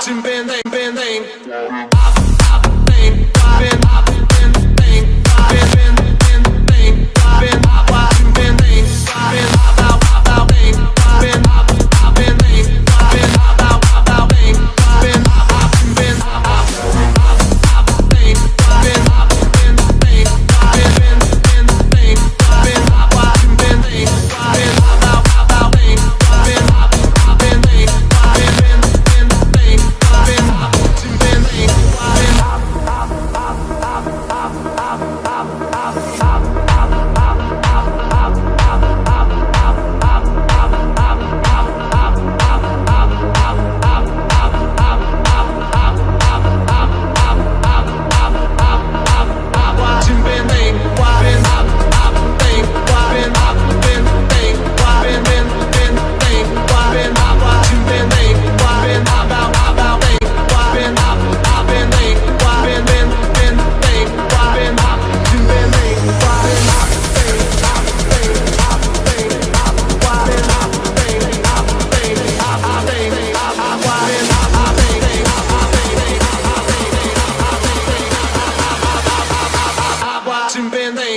watching Band bang Band Aid.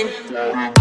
Bye.